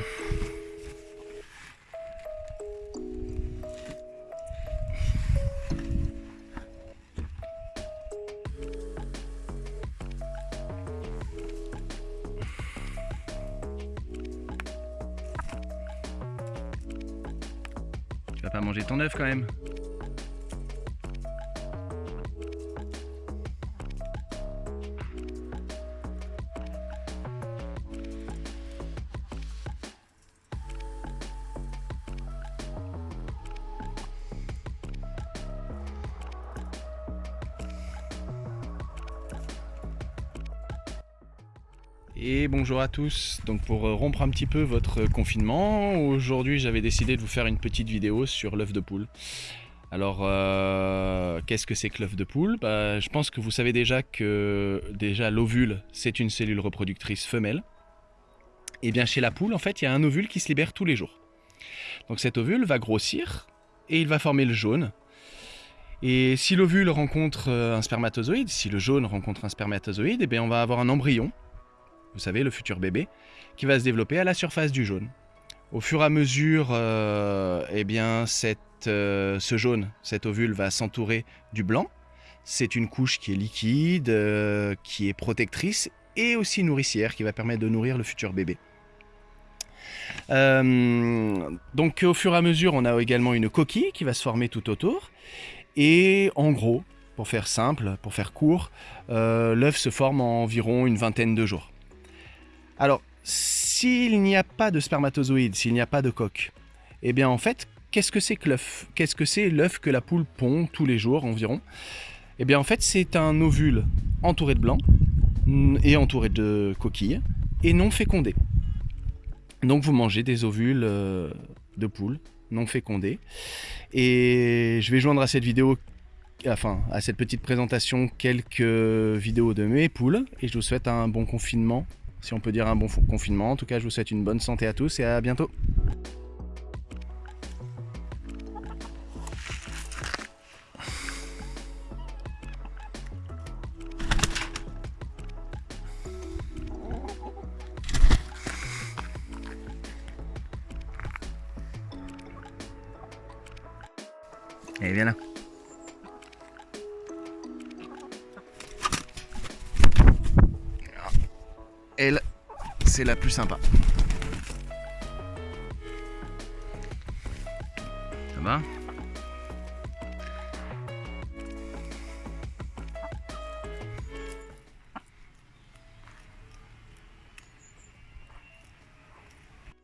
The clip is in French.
Tu vas pas manger ton œuf quand même Et bonjour à tous, donc pour euh, rompre un petit peu votre confinement, aujourd'hui j'avais décidé de vous faire une petite vidéo sur l'œuf de poule. Alors euh, qu'est-ce que c'est que l'œuf de poule? Bah, Je pense que vous savez déjà que déjà l'ovule c'est une cellule reproductrice femelle. Et bien chez la poule en fait il y a un ovule qui se libère tous les jours. Donc cet ovule va grossir et il va former le jaune. Et si l'ovule rencontre euh, un spermatozoïde, si le jaune rencontre un spermatozoïde, et bien on va avoir un embryon vous savez, le futur bébé, qui va se développer à la surface du jaune. Au fur et à mesure, euh, eh bien, euh, ce jaune, cet ovule va s'entourer du blanc. C'est une couche qui est liquide, euh, qui est protectrice et aussi nourricière, qui va permettre de nourrir le futur bébé. donc au fur et à mesure, on a également une coquille qui va se former tout autour. Et en gros, pour faire simple, pour faire court, l'œuf se forme en environ une vingtaine de jours. Alors, s'il n'y a pas de spermatozoïdes, s'il n'y a pas de coque, eh bien en fait, qu'est-ce que c'est que l'œuf? Qu'est-ce que c'est l'œuf que la poule pond tous les jours environ? Eh bien en fait, c'est un ovule entouré de blanc et entouré de coquilles et non fécondé. Donc vous mangez des ovules euh, de poule non fécondés. Et je vais joindre à cette vidéo enfin à cette petite présentation quelques vidéos de mes poules et je vous souhaite un bon confinement si on peut dire un bon confinement. En tout cas, je vous souhaite une bonne santé à tous et à bientôt. Viens là. Elle, c'est la plus sympa. Ça va?